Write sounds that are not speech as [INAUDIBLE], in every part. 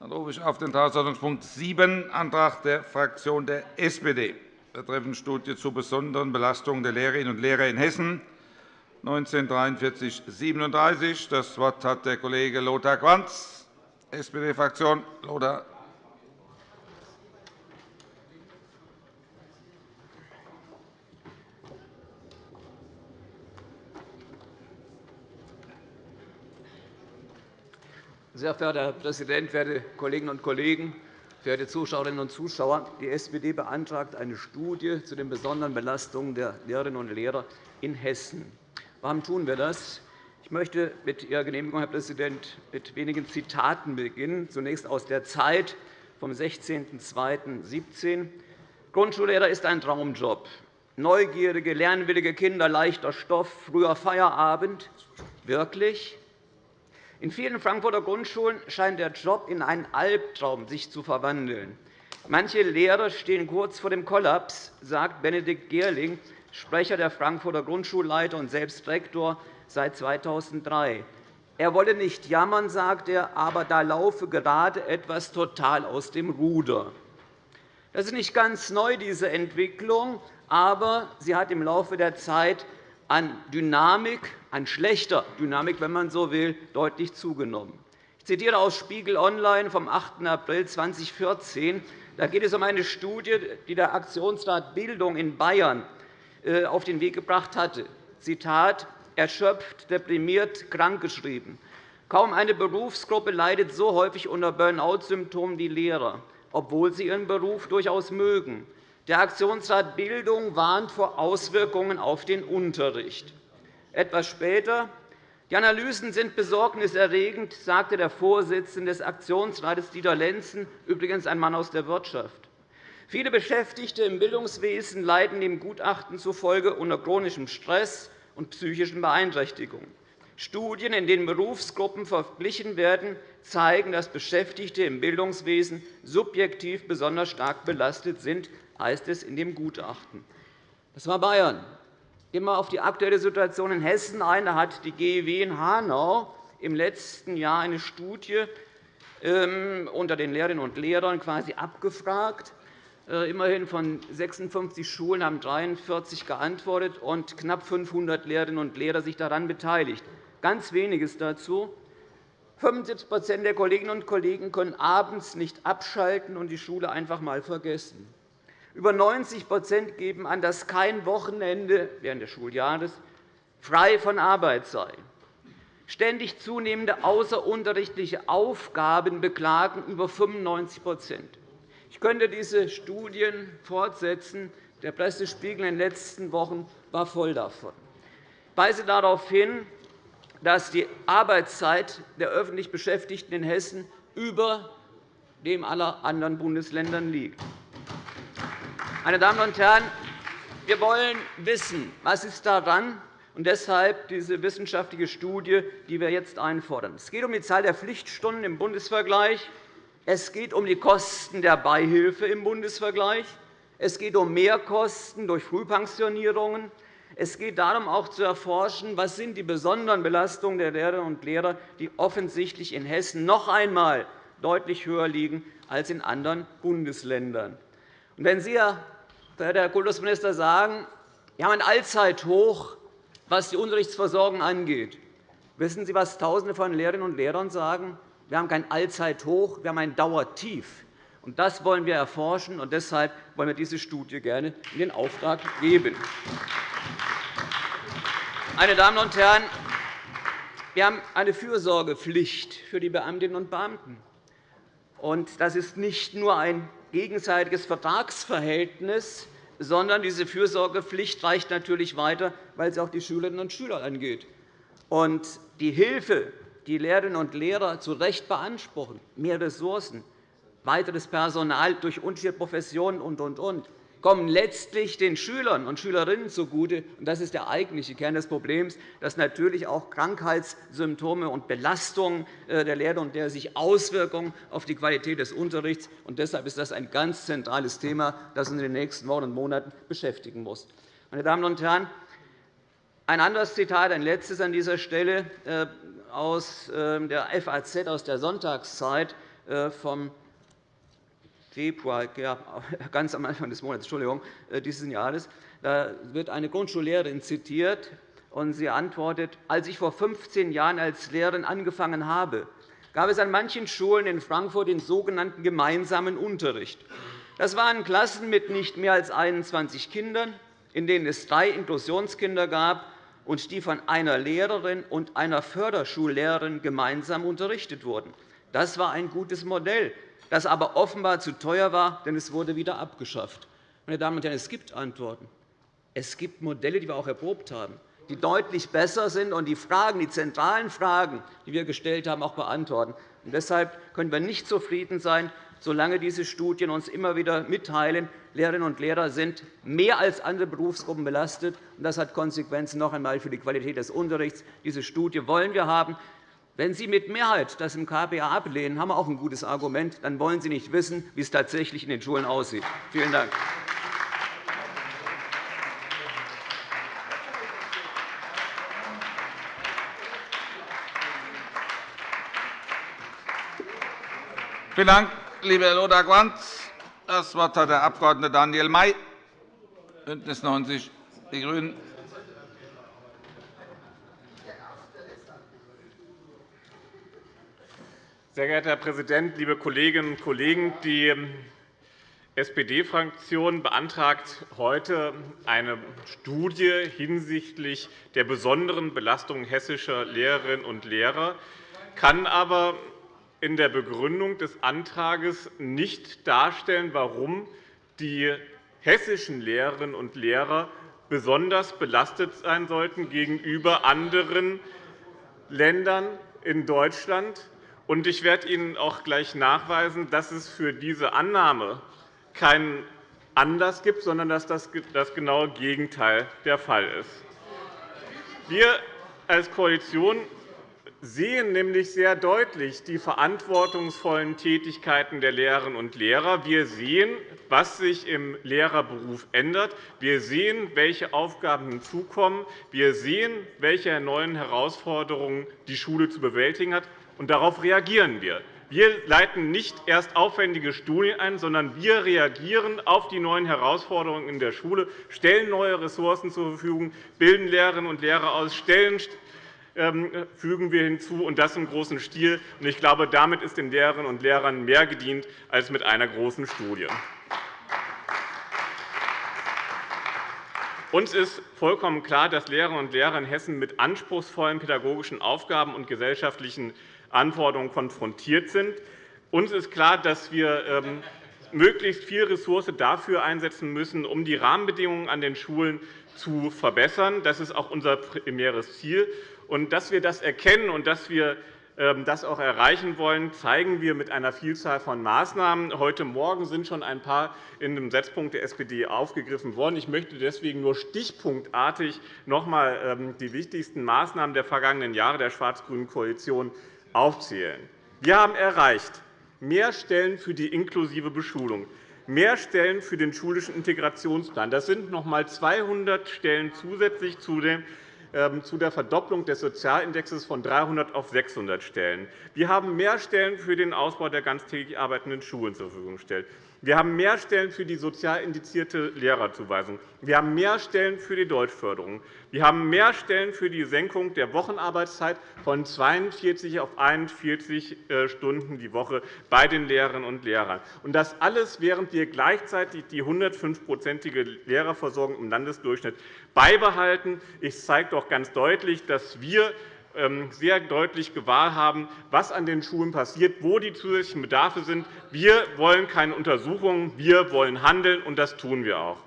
Dann rufe ich auf den Tagesordnungspunkt 7, Antrag der Fraktion der SPD, betreffend Studie zu besonderen Belastungen der Lehrerinnen und Lehrer in Hessen, 1943-37. Das Wort hat der Kollege Lothar Quanz, SPD-Fraktion. Lothar. Sehr verehrter Herr Präsident, werte Kolleginnen und Kollegen! Verehrte Zuschauerinnen und Zuschauer! Die SPD beantragt eine Studie zu den besonderen Belastungen der Lehrerinnen und Lehrer in Hessen. Warum tun wir das? Ich möchte mit Ihrer Genehmigung, Herr Präsident, mit wenigen Zitaten beginnen. Zunächst aus der Zeit vom 16.02.17. Grundschullehrer ist ein Traumjob. Neugierige, lernwillige Kinder, leichter Stoff, früher Feierabend. Wirklich? In vielen Frankfurter Grundschulen scheint der Job in einen Albtraum sich zu verwandeln. Manche Lehrer stehen kurz vor dem Kollaps, sagt Benedikt Gerling, Sprecher der Frankfurter Grundschulleiter und selbst Rektor seit 2003. Er wolle nicht jammern, sagt er, aber da laufe gerade etwas total aus dem Ruder. Das ist nicht ganz neu, diese Entwicklung, aber sie hat im Laufe der Zeit an Dynamik, an schlechter Dynamik, wenn man so will, deutlich zugenommen. Ich zitiere aus Spiegel Online vom 8. April 2014. Da geht es um eine Studie, die der Aktionsrat Bildung in Bayern äh, auf den Weg gebracht hatte. Zitat, erschöpft, deprimiert, krankgeschrieben. Kaum eine Berufsgruppe leidet so häufig unter Burnout-Symptomen wie Lehrer, obwohl sie ihren Beruf durchaus mögen. Der Aktionsrat Bildung warnt vor Auswirkungen auf den Unterricht. Etwas später die Analysen sind besorgniserregend, sagte der Vorsitzende des Aktionsrates Dieter Lenzen, übrigens ein Mann aus der Wirtschaft. Viele Beschäftigte im Bildungswesen leiden dem Gutachten zufolge unter chronischem Stress und psychischen Beeinträchtigungen. Studien, in denen Berufsgruppen verglichen werden, zeigen, dass Beschäftigte im Bildungswesen subjektiv besonders stark belastet sind heißt es in dem Gutachten. Das war Bayern. Gehen wir auf die aktuelle Situation in Hessen ein. Da hat die GEW in Hanau im letzten Jahr eine Studie ähm, unter den Lehrerinnen und Lehrern quasi abgefragt. Äh, immerhin von 56 Schulen haben 43 geantwortet und knapp 500 Lehrerinnen und Lehrer sich daran beteiligt. Ganz weniges dazu. 75% der Kolleginnen und Kollegen können abends nicht abschalten und die Schule einfach einmal vergessen. Über 90% geben an, dass kein Wochenende während des Schuljahres frei von Arbeit sei. Ständig zunehmende außerunterrichtliche Aufgaben beklagen über 95% Ich könnte diese Studien fortsetzen. Der Pressespiegel in den letzten Wochen war voll davon. Ich weise darauf hin, dass die Arbeitszeit der öffentlich Beschäftigten in Hessen über dem aller anderen Bundesländern liegt. Meine Damen und Herren, wir wollen wissen, was ist daran und deshalb diese wissenschaftliche Studie, die wir jetzt einfordern. Es geht um die Zahl der Pflichtstunden im Bundesvergleich. Es geht um die Kosten der Beihilfe im Bundesvergleich. Es geht um Mehrkosten durch Frühpensionierungen. Es geht darum, auch zu erforschen, was sind die besonderen Belastungen der Lehrerinnen und Lehrer, die offensichtlich in Hessen noch einmal deutlich höher liegen als in anderen Bundesländern. Und wenn Sie, Herr Kultusminister, sagen, wir haben ein Allzeithoch, was die Unterrichtsversorgung angeht, wissen Sie, was Tausende von Lehrerinnen und Lehrern sagen? Wir haben kein Allzeithoch, wir haben ein Dauertief. Und das wollen wir erforschen, und deshalb wollen wir diese Studie gerne in den Auftrag geben. Meine Damen und Herren, wir haben eine Fürsorgepflicht für die Beamtinnen und Beamten. Das ist nicht nur ein gegenseitiges Vertragsverhältnis, sondern diese Fürsorgepflicht reicht natürlich weiter, weil sie auch die Schülerinnen und Schüler angeht. Und die Hilfe, die Lehrerinnen und Lehrer zu Recht beanspruchen, mehr Ressourcen, weiteres Personal durch unterschiedliche Professionen und, und, und, kommen letztlich den Schülern und Schülerinnen zugute. Das ist der eigentliche Kern des Problems, dass natürlich auch Krankheitssymptome und Belastungen äh, der Lehrer und Lehrer sich Auswirkungen auf die Qualität des Unterrichts haben. Deshalb ist das ein ganz zentrales Thema, das uns in den nächsten Wochen und Monaten beschäftigen muss. Meine Damen und Herren, ein anderes Zitat, ein letztes an dieser Stelle äh, aus ähm, der FAZ, aus der Sonntagszeit vom Februar, [LAUGHS] ganz am Anfang des Monats, Entschuldigung, dieses Jahres. Da wird eine Grundschullehrerin zitiert, und sie antwortet, als ich vor 15 Jahren als Lehrerin angefangen habe, gab es an manchen Schulen in Frankfurt den sogenannten gemeinsamen Unterricht. Das waren Klassen mit nicht mehr als 21 Kindern, in denen es drei Inklusionskinder gab und die von einer Lehrerin und einer Förderschullehrerin gemeinsam unterrichtet wurden. Das war ein gutes Modell, das aber offenbar zu teuer war, denn es wurde wieder abgeschafft. Meine Damen und Herren, es gibt Antworten. Es gibt Modelle, die wir auch erprobt haben die deutlich besser sind und die Fragen, die zentralen Fragen, die wir gestellt haben, auch beantworten. Und deshalb können wir nicht zufrieden sein, solange diese Studien uns immer wieder mitteilen, Lehrerinnen und Lehrer sind mehr als andere Berufsgruppen belastet. Das hat Konsequenzen noch einmal für die Qualität des Unterrichts. Diese Studie wollen wir haben. Wenn Sie mit Mehrheit das im KPA ablehnen, haben wir auch ein gutes Argument. Dann wollen Sie nicht wissen, wie es tatsächlich in den Schulen aussieht. Vielen Dank. Vielen Dank, lieber Herr Lothar-Quanz. Das Wort hat der Abg. Daniel May, BÜNDNIS 90 die GRÜNEN. Sehr geehrter Herr Präsident, liebe Kolleginnen und Kollegen! Die SPD-Fraktion beantragt heute eine Studie hinsichtlich der besonderen Belastung hessischer Lehrerinnen und Lehrer, kann aber in der Begründung des Antrags nicht darstellen, warum die hessischen Lehrerinnen und Lehrer besonders belastet sein sollten gegenüber anderen Ländern in Deutschland. Ich werde Ihnen auch gleich nachweisen, dass es für diese Annahme keinen Anlass gibt, sondern dass das genaue Gegenteil der Fall ist. Wir als Koalition sehen nämlich sehr deutlich die verantwortungsvollen Tätigkeiten der Lehrerinnen und Lehrer. Wir sehen, was sich im Lehrerberuf ändert. Wir sehen, welche Aufgaben hinzukommen. Wir sehen, welche neuen Herausforderungen die Schule zu bewältigen hat. Und darauf reagieren wir. Wir leiten nicht erst aufwendige Studien ein, sondern wir reagieren auf die neuen Herausforderungen in der Schule, stellen neue Ressourcen zur Verfügung, bilden Lehrerinnen und Lehrer aus, stellen ähm, fügen wir hinzu, und das im großen Stil. Ich glaube, damit ist den Lehrerinnen und Lehrern mehr gedient als mit einer großen Studie. Uns ist vollkommen klar, dass Lehrerinnen und Lehrer in Hessen mit anspruchsvollen pädagogischen Aufgaben und gesellschaftlichen Anforderungen konfrontiert sind. Uns ist klar, dass wir ähm, möglichst viel Ressource dafür einsetzen müssen, um die Rahmenbedingungen an den Schulen zu verbessern. Das ist auch unser primäres Ziel. Und dass wir das erkennen und dass wir ähm, das auch erreichen wollen, zeigen wir mit einer Vielzahl von Maßnahmen. Heute Morgen sind schon ein paar in dem Setzpunkt der SPD aufgegriffen worden. Ich möchte deswegen nur stichpunktartig noch einmal ähm, die wichtigsten Maßnahmen der vergangenen Jahre der schwarz-grünen Koalition aufzählen. Wir haben erreicht mehr Stellen für die inklusive Beschulung, mehr Stellen für den schulischen Integrationsplan. Das sind noch einmal 200 Stellen zusätzlich ähm, zu der Verdopplung des Sozialindexes von 300 auf 600 Stellen. Wir haben mehr Stellen für den Ausbau der ganztägig arbeitenden Schulen zur Verfügung gestellt. Wir haben mehr Stellen für die sozial indizierte Lehrerzuweisung. Wir haben mehr Stellen für die Deutschförderung. Wir haben mehr Stellen für die Senkung der Wochenarbeitszeit von 42 auf 41 äh, Stunden die Woche bei den Lehrerinnen und Lehrern. Und das alles, während wir gleichzeitig die 105-prozentige Lehrerversorgung im Landesdurchschnitt beibehalten. Ich zeige doch ganz deutlich, dass wir sehr deutlich gewahr haben, was an den Schulen passiert, wo die zusätzlichen Bedarfe sind. Wir wollen keine Untersuchungen, wir wollen handeln, und das tun wir auch.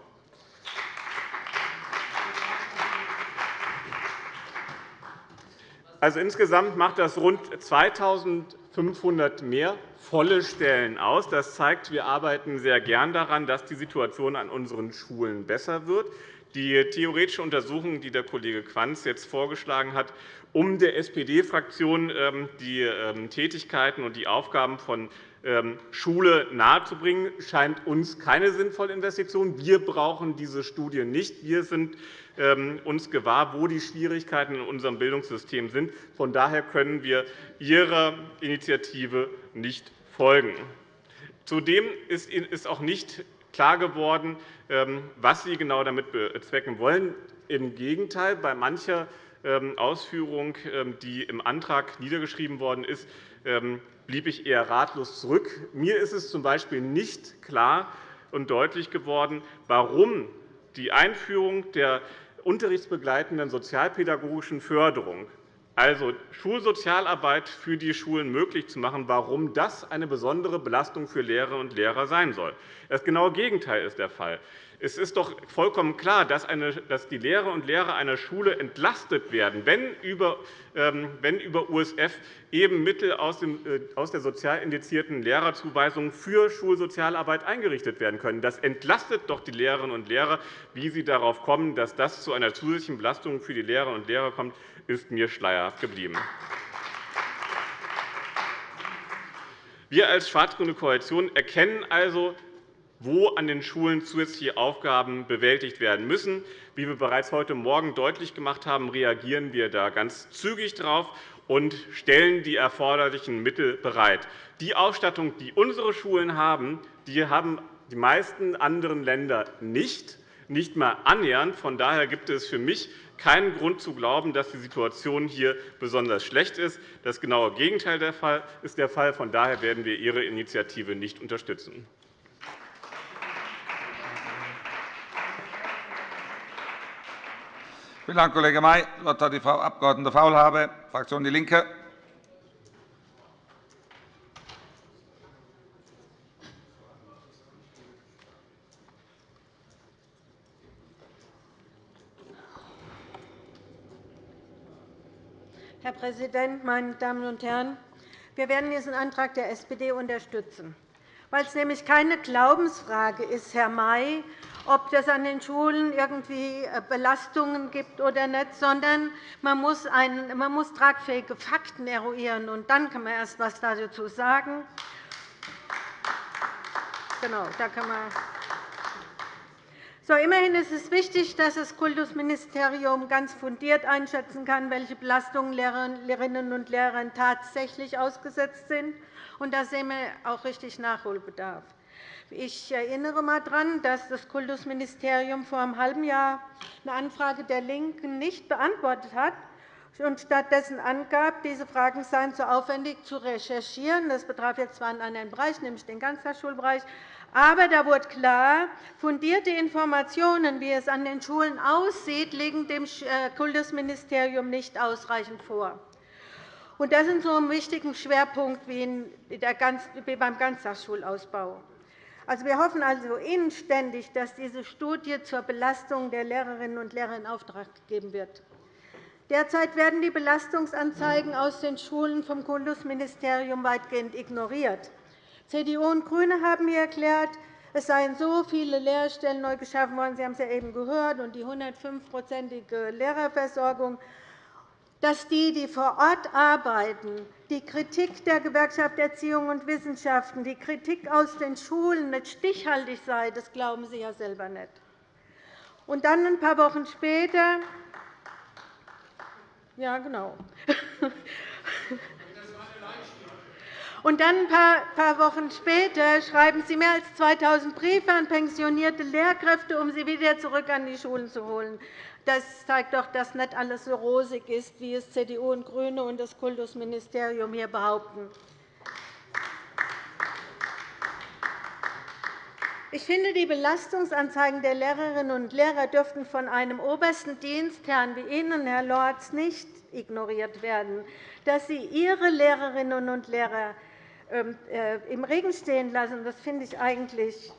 Also, insgesamt macht das rund 2.500 mehr volle Stellen aus. Das zeigt, wir arbeiten sehr gern daran, dass die Situation an unseren Schulen besser wird. Die theoretische Untersuchung, die der Kollege Quanz jetzt vorgeschlagen hat, um der SPD-Fraktion ähm, die ähm, Tätigkeiten und die Aufgaben von ähm, Schule nahezubringen, scheint uns keine sinnvolle Investition. Wir brauchen diese Studie nicht. Wir sind uns gewahr, wo die Schwierigkeiten in unserem Bildungssystem sind. Von daher können wir Ihrer Initiative nicht folgen. Zudem ist auch nicht klar geworden, was Sie genau damit bezwecken wollen. Im Gegenteil, bei mancher Ausführung, ähm, die im Antrag niedergeschrieben worden ist, blieb ich eher ratlos zurück. Mir ist es z.B. nicht klar und deutlich geworden, warum die Einführung der unterrichtsbegleitenden sozialpädagogischen Förderung also Schulsozialarbeit für die Schulen möglich zu machen, warum das eine besondere Belastung für Lehrerinnen und Lehrer sein soll. Das genaue Gegenteil ist der Fall. Es ist doch vollkommen klar, dass die Lehrerinnen und Lehrer einer Schule entlastet werden, wenn über USF ähm, eben Mittel äh, aus der sozial indizierten Lehrerzuweisung für Schulsozialarbeit eingerichtet werden können. Das entlastet doch die Lehrerinnen und Lehrer. Wie Sie darauf kommen, dass das zu einer zusätzlichen Belastung für die Lehrerinnen und Lehrer kommt, ist mir schleierhaft geblieben. Wir als schwarz-grüne Koalition erkennen also, wo an den Schulen zusätzliche Aufgaben bewältigt werden müssen. Wie wir bereits heute Morgen deutlich gemacht haben, reagieren wir da ganz zügig darauf und stellen die erforderlichen Mittel bereit. Die Ausstattung, die unsere Schulen haben, die haben die meisten anderen Länder nicht, nicht einmal annähernd. Von daher gibt es für mich keinen Grund zu glauben, dass die Situation hier besonders schlecht ist. Das genaue Gegenteil ist der Fall. Von daher werden wir Ihre Initiative nicht unterstützen. Vielen Dank, Kollege May. Das Wort hat die Frau Abg. Faulhaber, Fraktion DIE LINKE. Herr Präsident, meine Damen und Herren! Wir werden diesen Antrag der SPD unterstützen, weil es nämlich keine Glaubensfrage ist, Herr May, ob es an den Schulen irgendwie äh, Belastungen gibt oder nicht, sondern man muss, ein, man muss tragfähige Fakten eruieren. Und dann kann man erst etwas dazu sagen. Genau, da kann man so, immerhin ist es wichtig, dass das Kultusministerium ganz fundiert einschätzen kann, welche Belastungen Lehrerinnen und Lehrern tatsächlich ausgesetzt sind. Und da sehen wir auch richtig Nachholbedarf. Ich erinnere einmal daran, dass das Kultusministerium vor einem halben Jahr eine Anfrage der LINKEN nicht beantwortet hat und stattdessen angab, diese Fragen seien zu aufwendig zu recherchieren. Das betraf jetzt zwar einen anderen Bereich, nämlich den Ganztagsschulbereich, aber da wurde klar, fundierte Informationen, wie es an den Schulen aussieht, liegen dem äh, Kultusministerium nicht ausreichend vor. Das ist so ein wichtiger Schwerpunkt wie beim Ganztagsschulausbau. Also, wir hoffen also inständig, dass diese Studie zur Belastung der Lehrerinnen und Lehrer in Auftrag gegeben wird. Derzeit werden die Belastungsanzeigen aus den Schulen vom Kultusministerium weitgehend ignoriert. CDU und GRÜNE haben mir erklärt, es seien so viele Lehrstellen neu geschaffen worden, Sie haben es ja eben gehört, und die 105-prozentige Lehrerversorgung, dass die, die vor Ort arbeiten, die Kritik der Gewerkschaft Erziehung und Wissenschaften, die Kritik aus den Schulen nicht stichhaltig sei, das glauben Sie ja selber nicht. Und dann ein paar Wochen später ja, genau. [LAUGHS] Und dann ein paar Wochen später schreiben Sie mehr als 2.000 Briefe an pensionierte Lehrkräfte, um sie wieder zurück an die Schulen zu holen. Das zeigt doch, dass nicht alles so rosig ist, wie es CDU und GRÜNE und das Kultusministerium hier behaupten. Ich finde, die Belastungsanzeigen der Lehrerinnen und Lehrer dürften von einem obersten Dienstherrn wie Ihnen, Herr Lorz, nicht ignoriert werden, dass Sie Ihre Lehrerinnen und Lehrer ähm, äh, im Regen stehen lassen, das finde ich eigentlich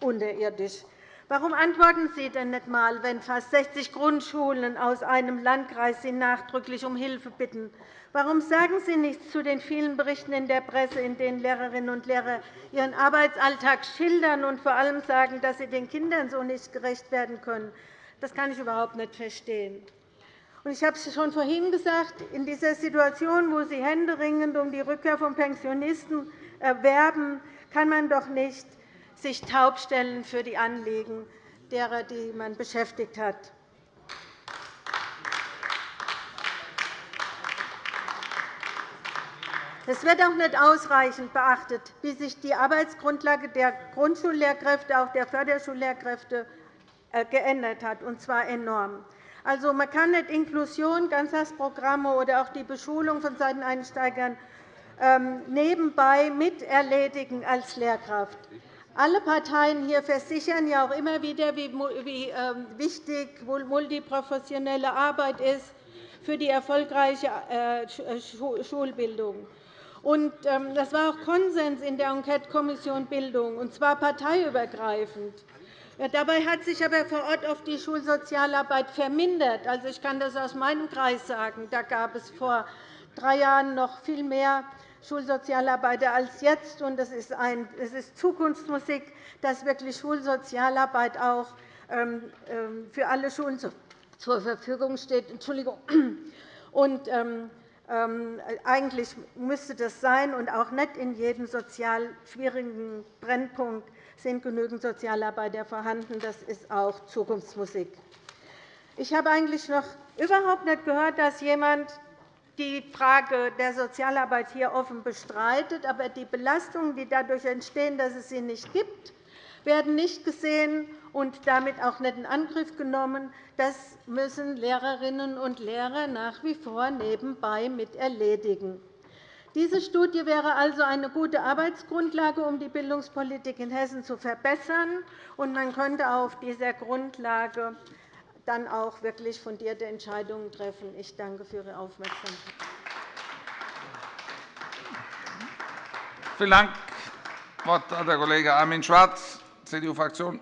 unterirdisch. Warum antworten Sie denn nicht einmal, wenn fast 60 Grundschulen aus einem Landkreis Sie nachdrücklich um Hilfe bitten? Warum sagen Sie nichts zu den vielen Berichten in der Presse, in denen Lehrerinnen und Lehrer ihren Arbeitsalltag schildern und vor allem sagen, dass sie den Kindern so nicht gerecht werden können? Das kann ich überhaupt nicht verstehen. Ich habe es schon vorhin gesagt, in dieser Situation, wo Sie händeringend um die Rückkehr von Pensionisten werben, kann man doch nicht sich taub stellen für die Anliegen derer, die man beschäftigt hat. Es wird auch nicht ausreichend beachtet, wie sich die Arbeitsgrundlage der Grundschullehrkräfte, auch der Förderschullehrkräfte äh, geändert hat, und zwar enorm. Also, man kann nicht Inklusion, Ganztagsprogramme oder auch die Beschulung von Seiteneinsteigern ähm, nebenbei miterledigen als Lehrkraft. Alle Parteien hier versichern ja auch immer wieder, wie ähm, wichtig multiprofessionelle Arbeit ist für die erfolgreiche äh, Schulbildung. Ähm, das war auch Konsens in der Enquetekommission Bildung, und zwar parteiübergreifend. Dabei hat sich aber vor Ort oft die Schulsozialarbeit vermindert. Also, ich kann das aus meinem Kreis sagen. Da gab es vor drei Jahren noch viel mehr Schulsozialarbeiter als jetzt. Es ist, ist Zukunftsmusik, dass wirklich Schulsozialarbeit auch ähm, ähm, für alle Schulen zur Verfügung steht. Entschuldigung. Und, ähm, eigentlich müsste das sein, und auch nicht in jedem sozial schwierigen Brennpunkt sind genügend Sozialarbeiter vorhanden. Das ist auch Zukunftsmusik. Ich habe eigentlich noch überhaupt nicht gehört, dass jemand die Frage der Sozialarbeit hier offen bestreitet. Aber die Belastungen, die dadurch entstehen, dass es sie nicht gibt, werden nicht gesehen und damit auch nicht in Angriff genommen. Das müssen Lehrerinnen und Lehrer nach wie vor nebenbei mit erledigen. Diese Studie wäre also eine gute Arbeitsgrundlage, um die Bildungspolitik in Hessen zu verbessern. man könnte auf dieser Grundlage dann auch wirklich fundierte Entscheidungen treffen. Ich danke für Ihre Aufmerksamkeit. Vielen Dank. Das Wort hat der Kollege Armin Schwarz, CDU-Fraktion.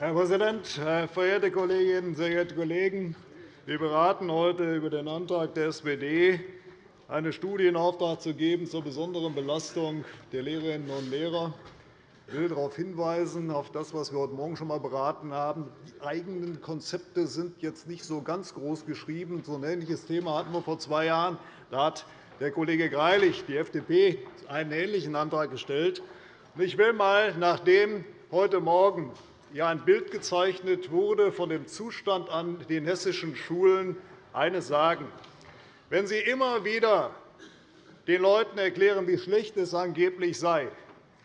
Herr Präsident, verehrte Kolleginnen, sehr geehrte Kollegen! Wir beraten heute über den Antrag der SPD, eine Studie in Auftrag zu geben zur besonderen Belastung der Lehrerinnen und Lehrer. Ich will darauf hinweisen, auf das, was wir heute Morgen schon einmal beraten haben. Die eigenen Konzepte sind jetzt nicht so ganz groß geschrieben. So ein ähnliches Thema hatten wir vor zwei Jahren. Da hat der Kollege Greilich, die FDP, einen ähnlichen Antrag gestellt. Ich will einmal, nachdem heute Morgen ein Bild gezeichnet wurde von dem Zustand an den hessischen Schulen, eines sagen. Wenn Sie immer wieder den Leuten erklären, wie schlecht es angeblich sei,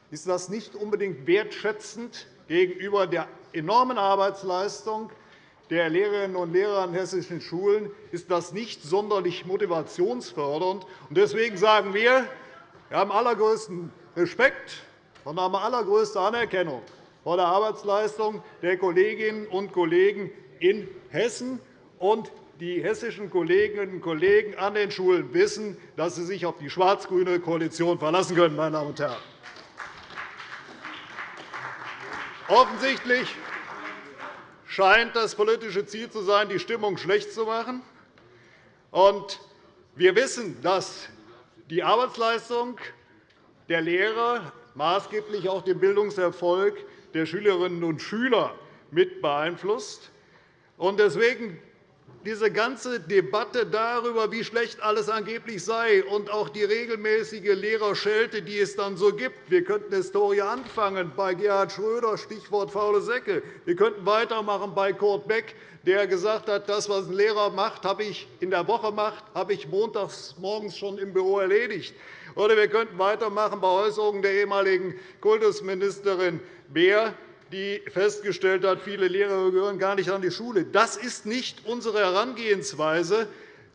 ist das nicht unbedingt wertschätzend gegenüber der enormen Arbeitsleistung der Lehrerinnen und Lehrer an hessischen Schulen, ist das nicht sonderlich motivationsfördernd. Deswegen sagen wir, wir haben allergrößten Respekt und haben allergrößte Anerkennung vor der Arbeitsleistung der Kolleginnen und Kollegen in Hessen. Und die hessischen Kolleginnen und Kollegen an den Schulen wissen, dass sie sich auf die schwarz-grüne Koalition verlassen können. Meine Damen und Herren. Offensichtlich scheint das politische Ziel zu sein, die Stimmung schlecht zu machen. Wir wissen, dass die Arbeitsleistung der Lehrer maßgeblich auch den Bildungserfolg der Schülerinnen und Schüler mit beeinflusst. Deswegen diese ganze Debatte darüber, wie schlecht alles angeblich sei, und auch die regelmäßige Lehrerschelte, die es dann so gibt. Wir könnten Historie anfangen bei Gerhard Schröder, Stichwort faule Säcke. Wir könnten weitermachen bei Kurt Beck, der gesagt hat, das, was ein Lehrer macht, habe ich in der Woche macht, habe ich montags morgens schon im Büro erledigt. Oder wir könnten weitermachen bei Äußerungen der ehemaligen Kultusministerin Beer, die festgestellt hat, viele Lehrer gehören gar nicht an die Schule. Das ist nicht unsere Herangehensweise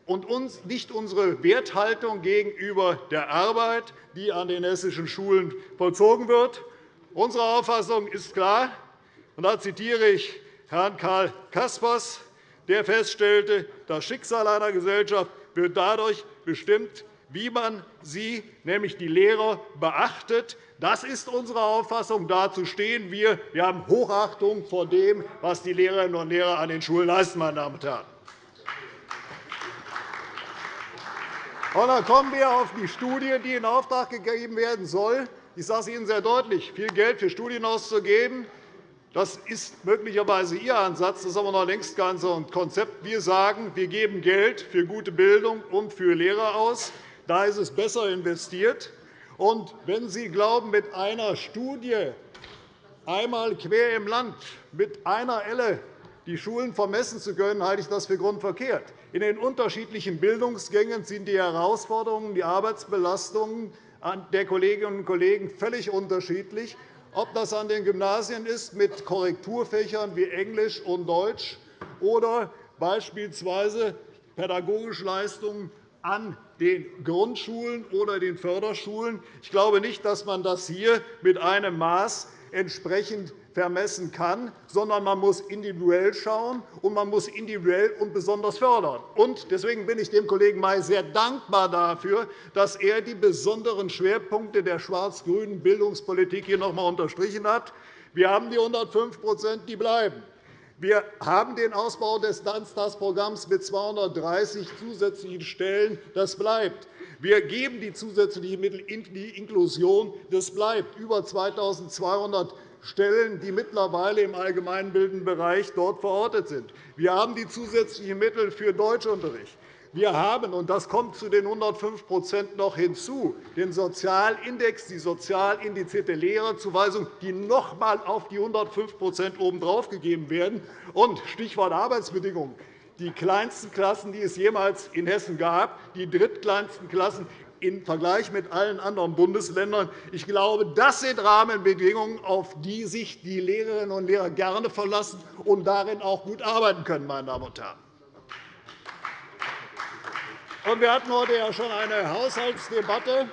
und nicht unsere Werthaltung gegenüber der Arbeit, die an den hessischen Schulen vollzogen wird. Unsere Auffassung ist klar, und da zitiere ich Herrn Karl Caspers, der feststellte, das Schicksal einer Gesellschaft wird dadurch bestimmt, wie man sie, nämlich die Lehrer, beachtet. Das ist unsere Auffassung. Dazu stehen wir. Wir haben Hochachtung vor dem, was die Lehrerinnen und Lehrer an den Schulen leisten. Meine Damen und Herren. Und dann kommen wir auf die Studie, die in Auftrag gegeben werden soll. Ich sage es Ihnen sehr deutlich. Viel Geld für Studien auszugeben, das ist möglicherweise Ihr Ansatz. Das ist aber noch längst kein Konzept. Wir sagen, wir geben Geld für gute Bildung und für Lehrer aus. Da ist es besser investiert. Und wenn Sie glauben, mit einer Studie einmal quer im Land mit einer Elle die Schulen vermessen zu können, halte ich das für grundverkehrt. In den unterschiedlichen Bildungsgängen sind die Herausforderungen, die Arbeitsbelastungen der Kolleginnen und Kollegen völlig unterschiedlich. Ob das an den Gymnasien ist mit Korrekturfächern wie Englisch und Deutsch oder beispielsweise pädagogische Leistungen an den Grundschulen oder den Förderschulen. Ich glaube nicht, dass man das hier mit einem Maß entsprechend vermessen kann, sondern man muss individuell schauen, und man muss individuell und besonders fördern. Deswegen bin ich dem Kollegen May sehr dankbar dafür, dass er die besonderen Schwerpunkte der schwarz-grünen Bildungspolitik hier noch einmal unterstrichen hat. Wir haben die 105% die bleiben. Wir haben den Ausbau des Ganztagsprogramms mit 230 zusätzlichen Stellen. Das bleibt. Wir geben die zusätzlichen Mittel in die Inklusion. Das bleibt. Über 2.200 Stellen, die mittlerweile im allgemeinbildenden Bereich dort verortet sind. Wir haben die zusätzlichen Mittel für Deutschunterricht. Wir haben, und das kommt zu den 105% noch hinzu, den Sozialindex, die sozial indizierte Lehrerzuweisung, die noch einmal auf die 105% obendrauf gegeben werden. Und Stichwort Arbeitsbedingungen. Die kleinsten Klassen, die es jemals in Hessen gab, die drittkleinsten Klassen, im Vergleich mit allen anderen Bundesländern. Ich glaube, das sind Rahmenbedingungen, auf die sich die Lehrerinnen und Lehrer gerne verlassen und darin auch gut arbeiten können. Meine Damen und Herren. Wir hatten heute ja schon eine Haushaltsdebatte.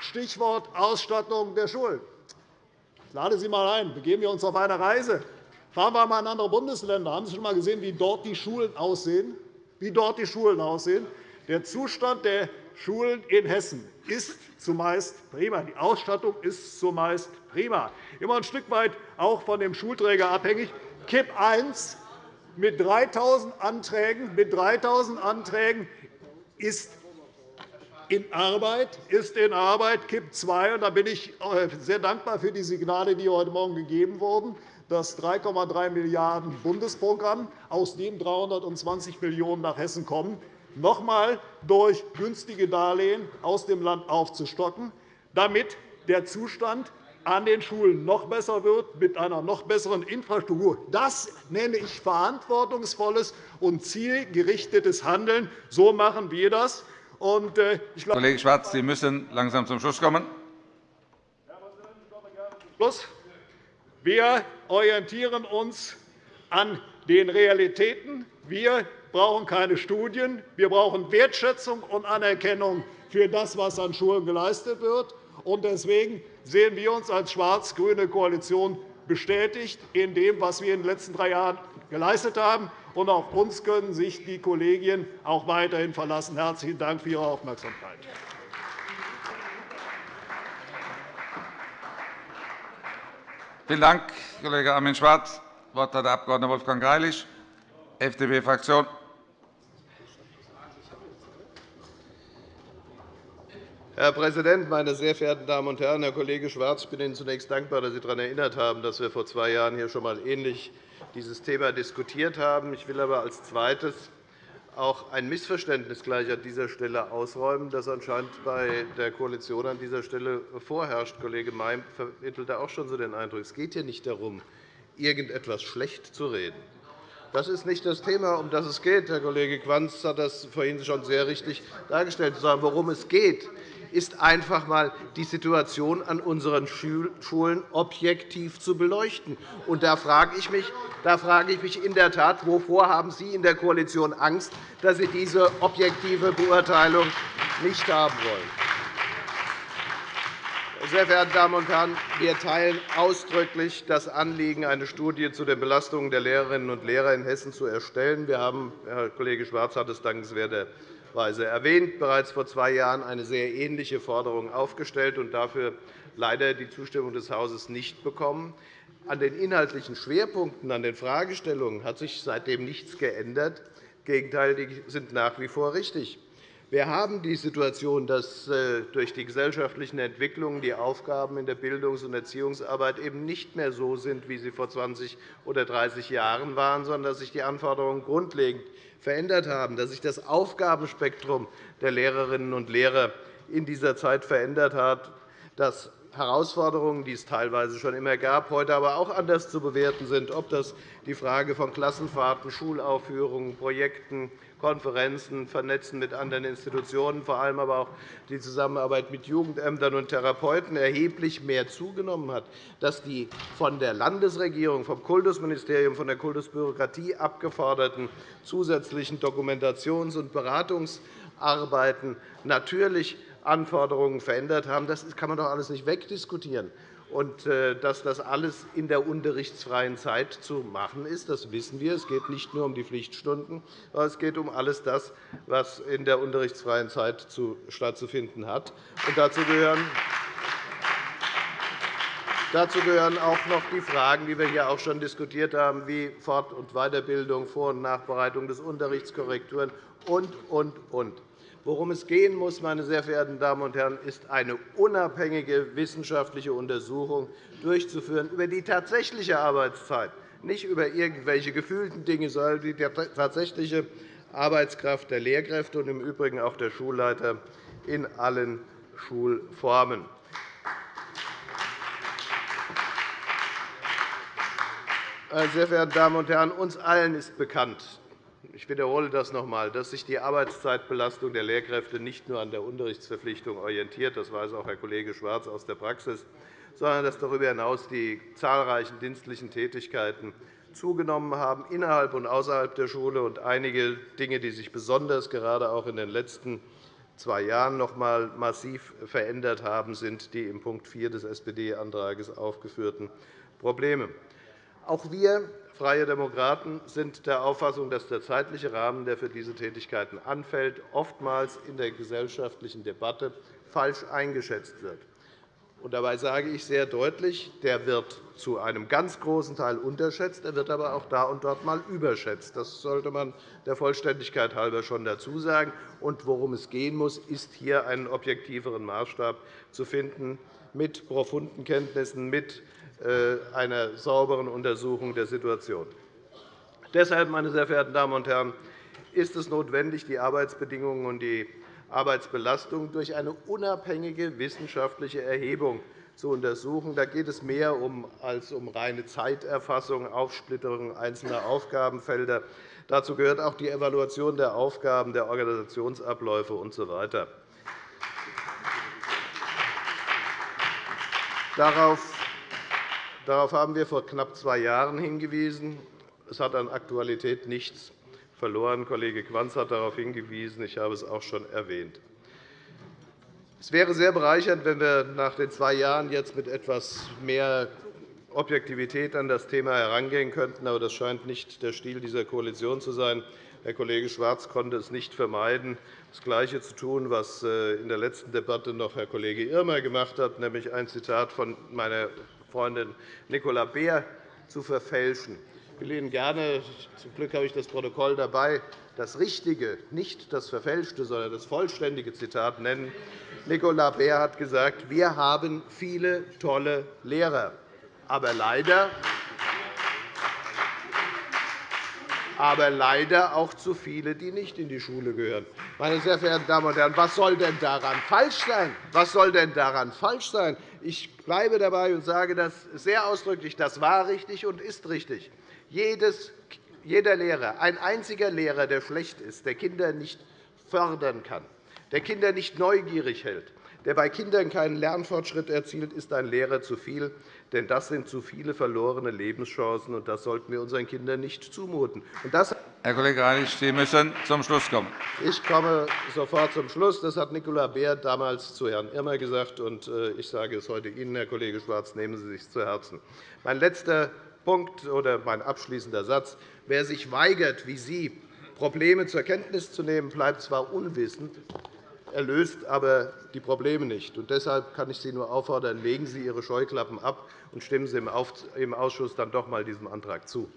Stichwort Ausstattung der Schulen. Ich lade Sie einmal ein. Begeben wir uns auf eine Reise. Fahren wir einmal in andere Bundesländer. Haben Sie schon einmal gesehen, wie dort die Schulen aussehen? Wie dort die Schulen aussehen? Der Zustand der Schulen in Hessen ist zumeist prima. Die Ausstattung ist zumeist prima. Immer ein Stück weit auch von dem Schulträger abhängig. KIP I mit 3.000 Anträgen, mit 3.000 Anträgen ist in Arbeit, ist in Arbeit. KIP II, und da bin ich äh, sehr dankbar für die Signale, die heute Morgen gegeben wurden, das 3,3 Milliarden € Bundesprogramm, aus dem 320 Millionen € nach Hessen kommen, noch einmal durch günstige Darlehen aus dem Land aufzustocken, damit der Zustand an den Schulen noch besser wird, mit einer noch besseren Infrastruktur. Das nenne ich verantwortungsvolles und zielgerichtetes Handeln. So machen wir das. Äh, Kollege Schwarz, Sie müssen langsam zum Schluss kommen. Wir orientieren uns an den Realitäten. Wir brauchen keine Studien. Wir brauchen Wertschätzung und Anerkennung für das, was an Schulen geleistet wird. Deswegen sehen wir uns als schwarz-grüne Koalition bestätigt in dem, was wir in den letzten drei Jahren geleistet haben. Und auf uns können sich die Kollegien auch weiterhin verlassen. Herzlichen Dank für Ihre Aufmerksamkeit. Vielen Dank, Kollege Armin Schwarz. Das Wort hat der Abg. Wolfgang Greilich, FDP-Fraktion. Herr Präsident, meine sehr verehrten Damen und Herren! Herr Kollege Schwarz, ich bin Ihnen zunächst dankbar, dass Sie daran erinnert haben, dass wir vor zwei Jahren hier schon einmal ähnlich dieses Thema diskutiert haben. Ich will aber als Zweites auch ein Missverständnis gleich an dieser Stelle ausräumen, das anscheinend bei der Koalition an dieser Stelle vorherrscht. Kollege May vermittelte auch schon so den Eindruck, es geht hier nicht darum, irgendetwas schlecht zu reden. Das ist nicht das Thema, um das es geht. Herr Kollege Quanz hat das vorhin schon sehr richtig dargestellt. Worum es geht, ist einfach einmal die Situation an unseren Schulen objektiv zu beleuchten. Und da frage ich mich, da frage ich mich in der Tat, wovor haben Sie in der Koalition Angst, dass Sie diese objektive Beurteilung nicht haben wollen? Sehr verehrte Damen und Herren, wir teilen ausdrücklich das Anliegen, eine Studie zu den Belastungen der Lehrerinnen und Lehrer in Hessen zu erstellen. Wir haben, Herr Kollege Schwarz hat es dankenswerter Weise erwähnt, bereits vor zwei Jahren eine sehr ähnliche Forderung aufgestellt und dafür leider die Zustimmung des Hauses nicht bekommen. An den inhaltlichen Schwerpunkten, an den Fragestellungen hat sich seitdem nichts geändert. Im Gegenteil, die sind nach wie vor richtig. Wir haben die Situation, dass äh, durch die gesellschaftlichen Entwicklungen die Aufgaben in der Bildungs- und Erziehungsarbeit eben nicht mehr so sind, wie sie vor 20 oder 30 Jahren waren, sondern dass sich die Anforderungen grundlegend verändert haben, dass sich das Aufgabenspektrum der Lehrerinnen und Lehrer in dieser Zeit verändert hat, dass Herausforderungen, die es teilweise schon immer gab, heute aber auch anders zu bewerten sind, ob das die Frage von Klassenfahrten, Schulaufführungen, Projekten, Konferenzen, Vernetzen mit anderen Institutionen, vor allem aber auch die Zusammenarbeit mit Jugendämtern und Therapeuten erheblich mehr zugenommen hat, dass die von der Landesregierung, vom Kultusministerium, von der Kultusbürokratie abgeforderten zusätzlichen Dokumentations- und Beratungsarbeiten natürlich Anforderungen verändert haben. Das kann man doch alles nicht wegdiskutieren. Und äh, dass das alles in der unterrichtsfreien Zeit zu machen ist, das wissen wir. Es geht nicht nur um die Pflichtstunden, sondern es geht um alles das, was in der unterrichtsfreien Zeit stattzufinden hat. Und dazu gehören Dazu gehören auch noch die Fragen, die wir hier auch schon diskutiert haben, wie Fort- und Weiterbildung, Vor- und Nachbereitung des Unterrichts, Korrekturen und, und, und. Worum es gehen muss, meine sehr verehrten Damen und Herren, ist eine unabhängige wissenschaftliche Untersuchung durchzuführen über die tatsächliche Arbeitszeit, nicht über irgendwelche gefühlten Dinge, sondern die tatsächliche Arbeitskraft der Lehrkräfte und im Übrigen auch der Schulleiter in allen Schulformen. Meine sehr verehrten Damen und Herren, uns allen ist bekannt, ich wiederhole das noch einmal, dass sich die Arbeitszeitbelastung der Lehrkräfte nicht nur an der Unterrichtsverpflichtung orientiert. Das weiß auch Herr Kollege Schwarz aus der Praxis sondern dass darüber hinaus die zahlreichen dienstlichen Tätigkeiten zugenommen haben, innerhalb und außerhalb der Schule. Und einige Dinge, die sich besonders gerade auch in den letzten zwei Jahren noch einmal massiv verändert haben, sind die in Punkt 4 des SPD-Antrags aufgeführten Probleme. Auch wir Freie Demokraten sind der Auffassung, dass der zeitliche Rahmen, der für diese Tätigkeiten anfällt, oftmals in der gesellschaftlichen Debatte falsch eingeschätzt wird. dabei sage ich sehr deutlich, der wird zu einem ganz großen Teil unterschätzt, er wird aber auch da und dort einmal überschätzt. Das sollte man der Vollständigkeit halber schon dazu sagen. Und worum es gehen muss, ist hier einen objektiveren Maßstab zu finden mit profunden Kenntnissen, mit einer sauberen Untersuchung der Situation. Deshalb, meine sehr verehrten Damen und Herren, ist es notwendig, die Arbeitsbedingungen und die Arbeitsbelastung durch eine unabhängige wissenschaftliche Erhebung zu untersuchen. Da geht es mehr um, als um reine Zeiterfassung, Aufsplitterung einzelner Aufgabenfelder. Dazu gehört auch die Evaluation der Aufgaben, der Organisationsabläufe usw. Darauf Darauf haben wir vor knapp zwei Jahren hingewiesen. Es hat an Aktualität nichts verloren. Kollege Quanz hat darauf hingewiesen. Ich habe es auch schon erwähnt. Es wäre sehr bereichernd, wenn wir nach den zwei Jahren jetzt mit etwas mehr Objektivität an das Thema herangehen könnten. Aber das scheint nicht der Stil dieser Koalition zu sein. Herr Kollege Schwarz konnte es nicht vermeiden, das Gleiche zu tun, was äh, in der letzten Debatte noch Herr Kollege Irmer gemacht hat, nämlich ein Zitat von meiner Freundin Nicola Beer zu verfälschen. Ich will Ihnen gerne, zum Glück habe ich das Protokoll dabei, das richtige, nicht das verfälschte, sondern das vollständige Zitat nennen. Nicola Beer hat gesagt, wir haben viele tolle Lehrer, aber leider aber leider auch zu viele, die nicht in die Schule gehören. Meine sehr verehrten Damen und Herren, was soll denn daran falsch sein? Was soll denn daran falsch sein? Ich bleibe dabei und sage das sehr ausdrücklich. Das war richtig und ist richtig. Jedes, jeder Lehrer, ein einziger Lehrer, der schlecht ist, der Kinder nicht fördern kann, der Kinder nicht neugierig hält, der bei Kindern keinen Lernfortschritt erzielt, ist ein Lehrer zu viel. Denn das sind zu viele verlorene Lebenschancen, und das sollten wir unseren Kindern nicht zumuten. Herr Kollege Reinig, Sie müssen zum Schluss kommen. Ich komme sofort zum Schluss. Das hat Nicola Beer damals zu Herrn Irmer gesagt, und äh, ich sage es heute Ihnen, Herr Kollege Schwarz, nehmen Sie sich zu Herzen. Mein letzter Punkt oder mein abschließender Satz. Wer sich weigert, wie Sie, Probleme zur Kenntnis zu nehmen, bleibt zwar unwissend, er löst aber die Probleme nicht. Und deshalb kann ich Sie nur auffordern, legen Sie Ihre Scheuklappen ab und stimmen Sie im Ausschuss dann doch einmal diesem Antrag zu.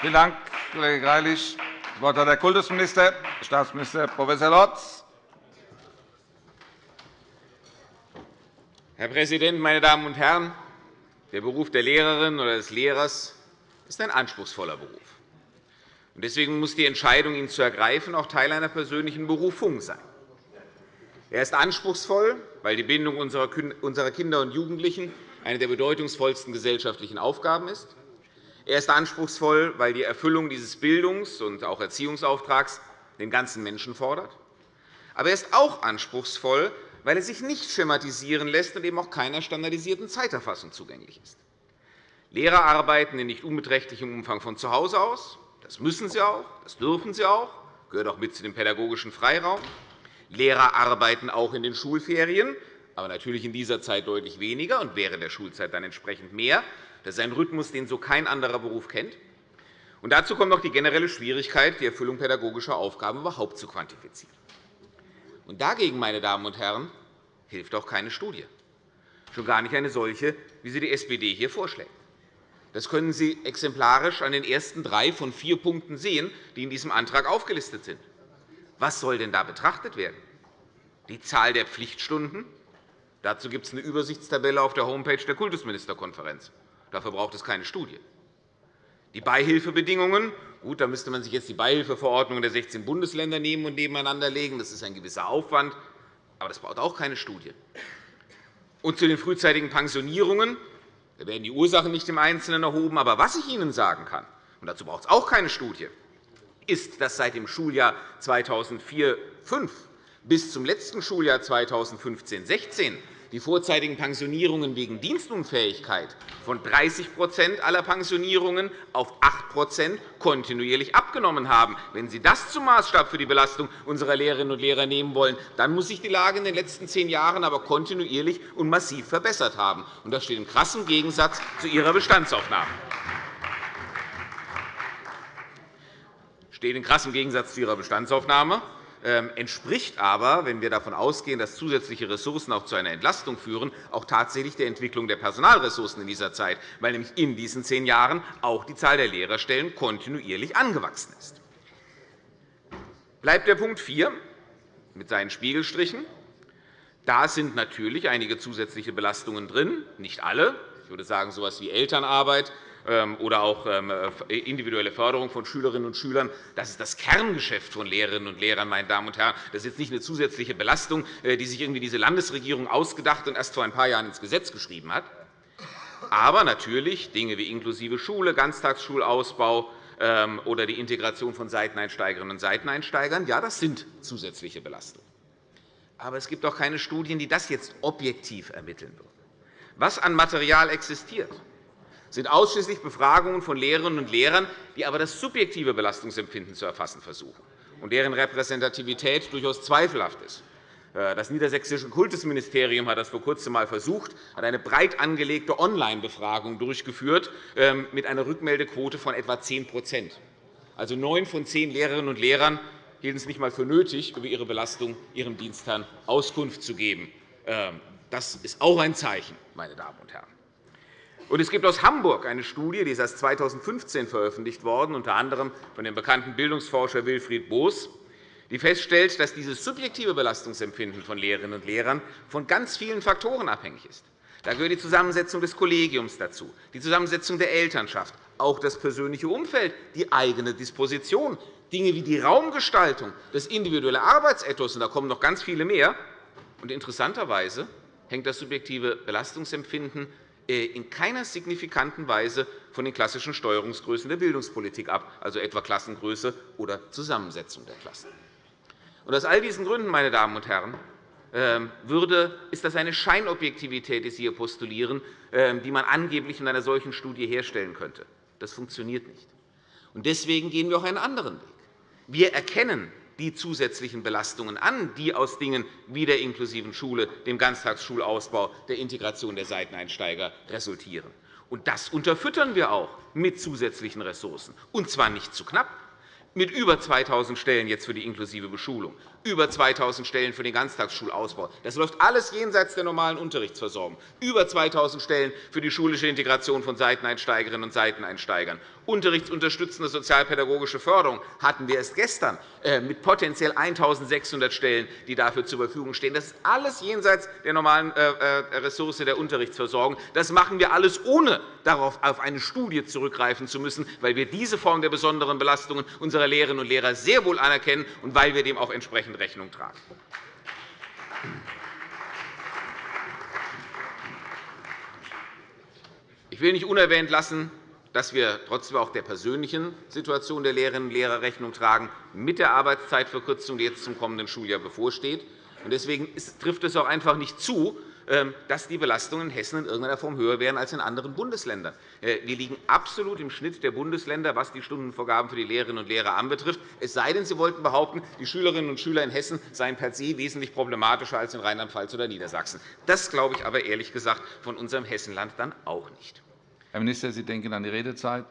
Vielen Dank, Kollege Greilich. Das Wort hat der Kultusminister, Staatsminister Prof. Lorz. Herr Präsident, meine Damen und Herren! Der Beruf der Lehrerin oder des Lehrers ist ein anspruchsvoller Beruf. Deswegen muss die Entscheidung, ihn zu ergreifen, auch Teil einer persönlichen Berufung sein. Er ist anspruchsvoll, weil die Bindung unserer Kinder und Jugendlichen eine der bedeutungsvollsten gesellschaftlichen Aufgaben ist. Er ist anspruchsvoll, weil die Erfüllung dieses Bildungs- und auch Erziehungsauftrags den ganzen Menschen fordert. Aber er ist auch anspruchsvoll, weil er sich nicht schematisieren lässt und eben auch keiner standardisierten Zeiterfassung zugänglich ist. Lehrer arbeiten in nicht unbeträchtlichem Umfang von zu Hause aus. Das müssen sie auch, das dürfen sie auch, das gehört auch mit zu dem pädagogischen Freiraum. Lehrer arbeiten auch in den Schulferien, aber natürlich in dieser Zeit deutlich weniger und während der Schulzeit dann entsprechend mehr. Das ist ein Rhythmus, den so kein anderer Beruf kennt. Und dazu kommt noch die generelle Schwierigkeit, die Erfüllung pädagogischer Aufgaben überhaupt zu quantifizieren. Und dagegen, meine Damen und Herren, hilft auch keine Studie, schon gar nicht eine solche, wie sie die SPD hier vorschlägt. Das können Sie exemplarisch an den ersten drei von vier Punkten sehen, die in diesem Antrag aufgelistet sind. Was soll denn da betrachtet werden? Die Zahl der Pflichtstunden? Dazu gibt es eine Übersichtstabelle auf der Homepage der Kultusministerkonferenz. Dafür braucht es keine Studie. Die Beihilfebedingungen. Gut, da müsste man sich jetzt die Beihilfeverordnungen der 16 Bundesländer nehmen und nebeneinander legen. Das ist ein gewisser Aufwand, aber das braucht auch keine Studie. Und zu den frühzeitigen Pensionierungen. Da werden die Ursachen nicht im Einzelnen erhoben. Aber was ich Ihnen sagen kann, und dazu braucht es auch keine Studie, ist, dass seit dem Schuljahr 2004-2005 bis zum letzten Schuljahr 2015-16 die vorzeitigen Pensionierungen wegen Dienstunfähigkeit von 30% aller Pensionierungen auf 8% kontinuierlich abgenommen haben. Wenn Sie das zum Maßstab für die Belastung unserer Lehrerinnen und Lehrer nehmen wollen, dann muss sich die Lage in den letzten zehn Jahren aber kontinuierlich und massiv verbessert haben. Das steht im krassen Gegensatz zu Ihrer Bestandsaufnahme. steht in krassem Gegensatz zu Ihrer Bestandsaufnahme. Ähm, entspricht aber, wenn wir davon ausgehen, dass zusätzliche Ressourcen auch zu einer Entlastung führen, auch tatsächlich der Entwicklung der Personalressourcen in dieser Zeit, weil nämlich in diesen zehn Jahren auch die Zahl der Lehrerstellen kontinuierlich angewachsen ist. Bleibt der Punkt 4 mit seinen Spiegelstrichen. Da sind natürlich einige zusätzliche Belastungen drin, nicht alle. Ich würde sagen, so etwas wie Elternarbeit, oder auch ähm, äh, individuelle Förderung von Schülerinnen und Schülern. Das ist das Kerngeschäft von Lehrerinnen und Lehrern. Meine Damen und Herren. Das ist jetzt nicht eine zusätzliche Belastung, äh, die sich irgendwie diese Landesregierung ausgedacht und erst vor ein paar Jahren ins Gesetz geschrieben hat. Aber natürlich Dinge wie inklusive Schule, Ganztagsschulausbau ähm, oder die Integration von Seiteneinsteigerinnen und Seiteneinsteigern, ja, das sind zusätzliche Belastungen. Aber es gibt auch keine Studien, die das jetzt objektiv ermitteln würden. Was an Material existiert, sind ausschließlich Befragungen von Lehrerinnen und Lehrern, die aber das subjektive Belastungsempfinden zu erfassen versuchen und deren Repräsentativität durchaus zweifelhaft ist. Äh, das Niedersächsische Kultusministerium hat das vor Kurzem einmal versucht, hat eine breit angelegte Online-Befragung durchgeführt ähm, mit einer Rückmeldequote von etwa 10% Also neun von zehn Lehrerinnen und Lehrern hielten es nicht einmal für nötig, über ihre Belastung ihrem Dienstherrn Auskunft zu geben. Ähm, das ist auch ein Zeichen, meine Damen und Herren. Und es gibt aus Hamburg eine Studie, die ist erst 2015 veröffentlicht worden, unter anderem von dem bekannten Bildungsforscher Wilfried Boos, die feststellt, dass dieses subjektive Belastungsempfinden von Lehrerinnen und Lehrern von ganz vielen Faktoren abhängig ist. Da gehört die Zusammensetzung des Kollegiums dazu, die Zusammensetzung der Elternschaft, auch das persönliche Umfeld, die eigene Disposition, Dinge wie die Raumgestaltung, das individuelle Arbeitsethos, und da kommen noch ganz viele mehr. Und interessanterweise hängt das subjektive Belastungsempfinden in keiner signifikanten Weise von den klassischen Steuerungsgrößen der Bildungspolitik ab, also etwa Klassengröße oder Zusammensetzung der Klassen. aus all diesen Gründen, meine Damen und Herren, ähm, würde, ist das eine Scheinobjektivität, die Sie hier postulieren, ähm, die man angeblich in einer solchen Studie herstellen könnte. Das funktioniert nicht. Deswegen gehen wir auch einen anderen Weg. Wir erkennen die zusätzlichen Belastungen an, die aus Dingen wie der inklusiven Schule, dem Ganztagsschulausbau, der Integration der Seiteneinsteiger resultieren. Und das unterfüttern wir auch mit zusätzlichen Ressourcen, und zwar nicht zu knapp, mit über 2.000 Stellen jetzt für die inklusive Beschulung, über 2.000 Stellen für den Ganztagsschulausbau. Das läuft alles jenseits der normalen Unterrichtsversorgung. Über 2.000 Stellen für die schulische Integration von Seiteneinsteigerinnen und Seiteneinsteigern. Unterrichtsunterstützende sozialpädagogische Förderung hatten wir erst gestern äh, mit potenziell 1.600 Stellen, die dafür zur Verfügung stehen. Das ist alles jenseits der normalen äh, äh, Ressource der Unterrichtsversorgung. Das machen wir alles, ohne darauf auf eine Studie zurückgreifen zu müssen, weil wir diese Form der besonderen Belastungen unserer Lehrerinnen und Lehrer sehr wohl anerkennen und weil wir dem auch entsprechend Rechnung tragen. Ich will nicht unerwähnt lassen, dass wir trotzdem auch der persönlichen Situation der Lehrerinnen und Lehrer Rechnung tragen mit der Arbeitszeitverkürzung, die jetzt zum kommenden Schuljahr bevorsteht. Deswegen trifft es auch einfach nicht zu, dass die Belastungen in Hessen in irgendeiner Form höher wären als in anderen Bundesländern. Äh, wir liegen absolut im Schnitt der Bundesländer, was die Stundenvorgaben für die Lehrerinnen und Lehrer anbetrifft. Es sei denn, Sie wollten behaupten, die Schülerinnen und Schüler in Hessen seien per se wesentlich problematischer als in Rheinland-Pfalz oder Niedersachsen. Das glaube ich aber ehrlich gesagt von unserem Hessenland dann auch nicht. Herr Minister, Sie denken an die Redezeit.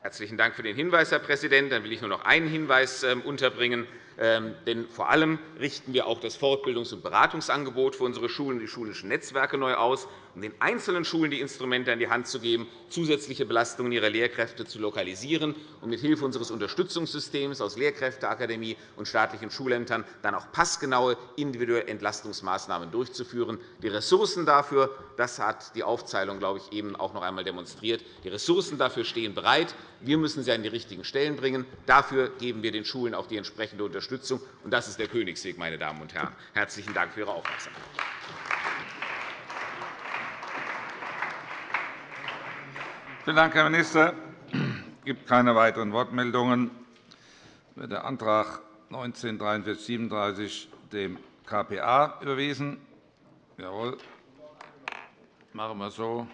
Herzlichen Dank für den Hinweis, Herr Präsident. Dann will ich nur noch einen Hinweis ähm, unterbringen. Ähm, denn vor allem richten wir auch das Fortbildungs- und Beratungsangebot für unsere Schulen und die schulischen Netzwerke neu aus, um den einzelnen Schulen die Instrumente an die Hand zu geben, zusätzliche Belastungen ihrer Lehrkräfte zu lokalisieren und mithilfe unseres Unterstützungssystems aus Lehrkräfteakademie und staatlichen Schulämtern dann auch passgenaue individuelle Entlastungsmaßnahmen durchzuführen. Die Ressourcen dafür, das hat die Aufzählung, glaube ich, eben auch noch einmal demonstriert, die Ressourcen dafür stehen bereit. Wir müssen sie an die richtigen Stellen bringen. Dafür geben wir den Schulen auch die entsprechende Unterstützung Unterstützung. Und das ist der Königsweg, meine Damen und Herren. Herzlichen Dank für Ihre Aufmerksamkeit. Vielen Dank, Herr Minister. Es gibt keine weiteren Wortmeldungen. Wird der Antrag 19 4337 dem KPA überwiesen? Jawohl. Machen wir so.